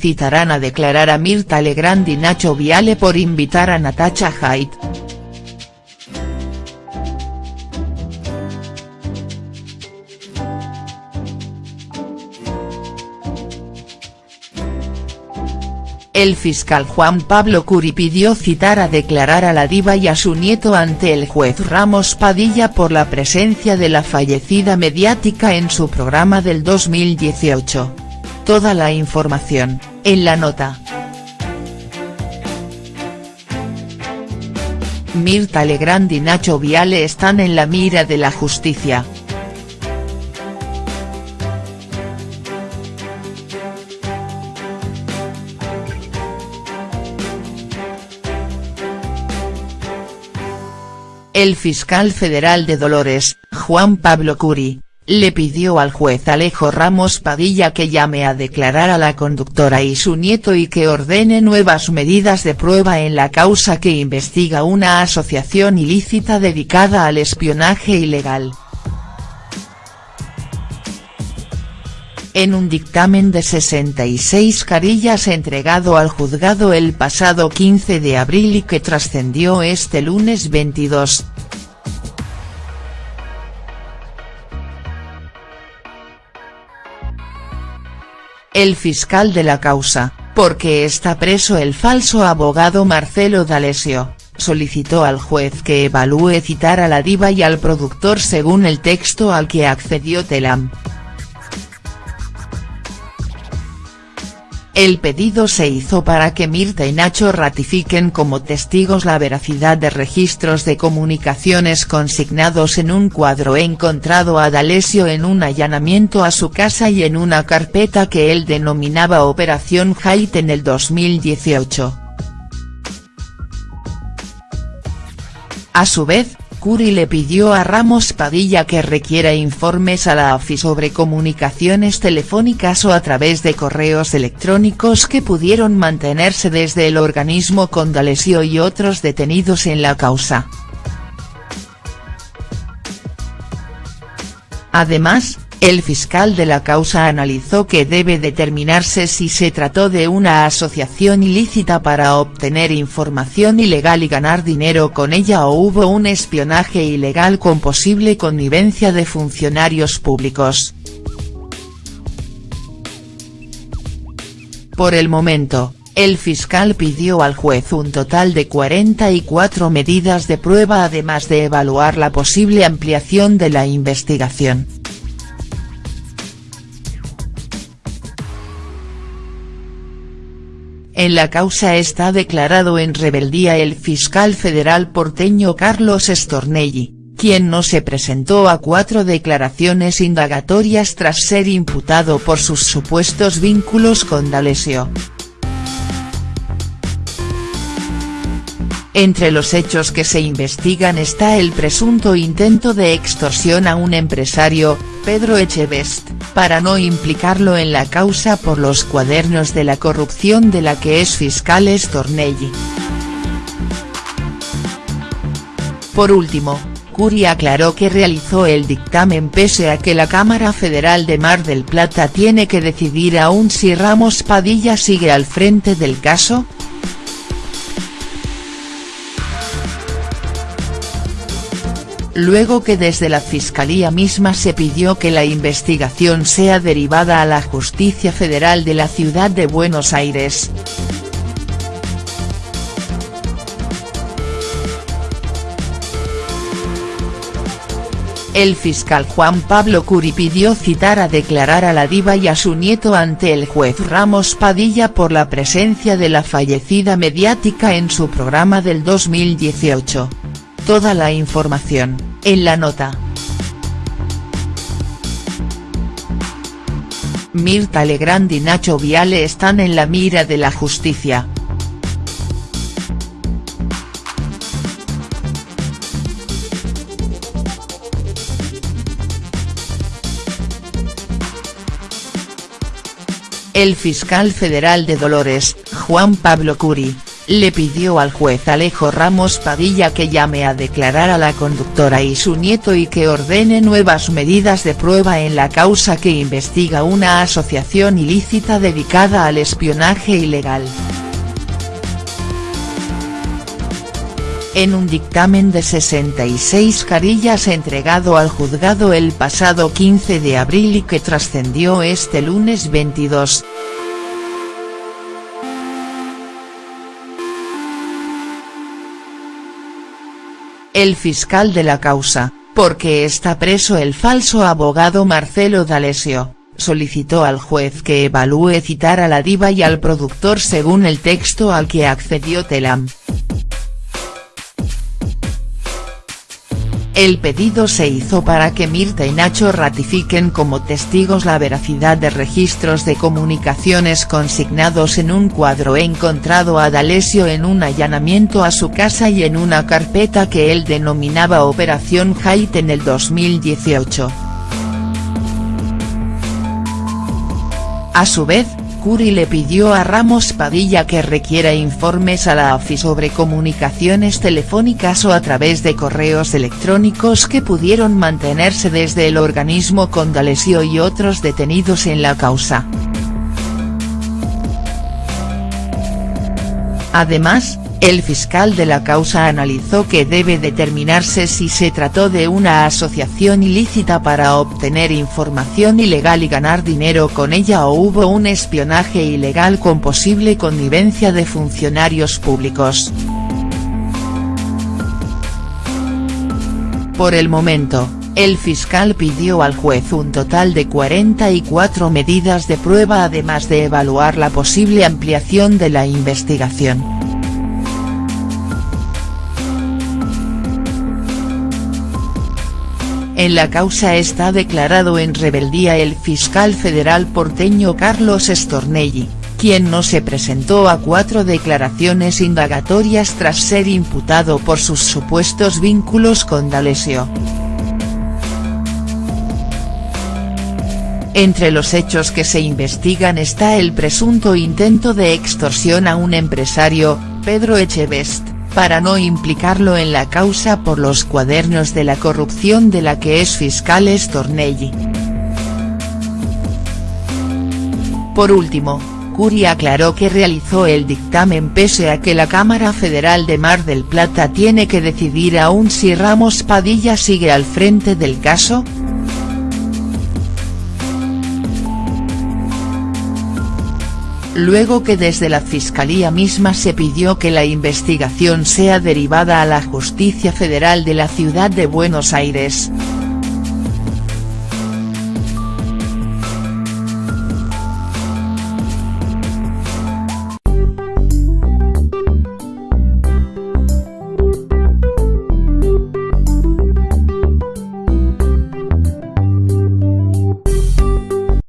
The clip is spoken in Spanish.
citarán a declarar a Mirta Legrand y Nacho Viale por invitar a Natacha Haidt. El fiscal Juan Pablo Curi pidió citar a declarar a la diva y a su nieto ante el juez Ramos Padilla por la presencia de la fallecida mediática en su programa del 2018. Toda la información, en la nota. Mirta Legrand y Nacho Viale están en la mira de la justicia. El fiscal federal de Dolores, Juan Pablo Curi, le pidió al juez Alejo Ramos Padilla que llame a declarar a la conductora y su nieto y que ordene nuevas medidas de prueba en la causa que investiga una asociación ilícita dedicada al espionaje ilegal. en un dictamen de 66 carillas entregado al juzgado el pasado 15 de abril y que trascendió este lunes 22. El fiscal de la causa, porque está preso el falso abogado Marcelo D'Alessio, solicitó al juez que evalúe citar a la diva y al productor según el texto al que accedió Telam. El pedido se hizo para que Mirta y Nacho ratifiquen como testigos la veracidad de registros de comunicaciones consignados en un cuadro encontrado a D'Alessio en un allanamiento a su casa y en una carpeta que él denominaba Operación Haidt en el 2018. A su vez, Curi le pidió a Ramos Padilla que requiera informes a la AFI sobre comunicaciones telefónicas o a través de correos electrónicos que pudieron mantenerse desde el organismo con D'Alessio y otros detenidos en la causa. Además, el fiscal de la causa analizó que debe determinarse si se trató de una asociación ilícita para obtener información ilegal y ganar dinero con ella o hubo un espionaje ilegal con posible connivencia de funcionarios públicos. Por el momento, el fiscal pidió al juez un total de 44 medidas de prueba además de evaluar la posible ampliación de la investigación. En la causa está declarado en rebeldía el fiscal federal porteño Carlos Stornelli, quien no se presentó a cuatro declaraciones indagatorias tras ser imputado por sus supuestos vínculos con D'Alessio. Entre los hechos que se investigan está el presunto intento de extorsión a un empresario, Pedro Echevest, para no implicarlo en la causa por los cuadernos de la corrupción de la que es fiscal Stornelli. Por último, Curi aclaró que realizó el dictamen pese a que la Cámara Federal de Mar del Plata tiene que decidir aún si Ramos Padilla sigue al frente del caso, luego que desde la Fiscalía misma se pidió que la investigación sea derivada a la Justicia Federal de la Ciudad de Buenos Aires. El fiscal Juan Pablo Curi pidió citar a declarar a la diva y a su nieto ante el juez Ramos Padilla por la presencia de la fallecida mediática en su programa del 2018. Toda la información, en la nota. Mirta Legrand y Nacho Viale están en la mira de la justicia. El fiscal federal de Dolores, Juan Pablo Curi, le pidió al juez Alejo Ramos Padilla que llame a declarar a la conductora y su nieto y que ordene nuevas medidas de prueba en la causa que investiga una asociación ilícita dedicada al espionaje ilegal. En un dictamen de 66 carillas entregado al juzgado el pasado 15 de abril y que trascendió este lunes 22, el fiscal de la causa, porque está preso el falso abogado Marcelo D'Alessio, solicitó al juez que evalúe citar a la diva y al productor según el texto al que accedió Telam. El pedido se hizo para que Mirta y Nacho ratifiquen como testigos la veracidad de registros de comunicaciones consignados en un cuadro encontrado a D'Alessio en un allanamiento a su casa y en una carpeta que él denominaba Operación Haidt en el 2018. A su vez, Curi le pidió a Ramos Padilla que requiera informes a la AFI sobre comunicaciones telefónicas o a través de correos electrónicos que pudieron mantenerse desde el organismo con D'Alessio y otros detenidos en la causa. Además, el fiscal de la causa analizó que debe determinarse si se trató de una asociación ilícita para obtener información ilegal y ganar dinero con ella o hubo un espionaje ilegal con posible connivencia de funcionarios públicos. Por el momento, el fiscal pidió al juez un total de 44 medidas de prueba además de evaluar la posible ampliación de la investigación. En la causa está declarado en rebeldía el fiscal federal porteño Carlos Stornelli, quien no se presentó a cuatro declaraciones indagatorias tras ser imputado por sus supuestos vínculos con D'Alessio. Entre los hechos que se investigan está el presunto intento de extorsión a un empresario, Pedro Echevest para no implicarlo en la causa por los cuadernos de la corrupción de la que es fiscal Stornelli. Por último, Curi aclaró que realizó el dictamen pese a que la Cámara Federal de Mar del Plata tiene que decidir aún si Ramos Padilla sigue al frente del caso, luego que desde la Fiscalía misma se pidió que la investigación sea derivada a la Justicia Federal de la Ciudad de Buenos Aires.